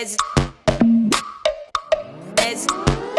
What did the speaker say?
as as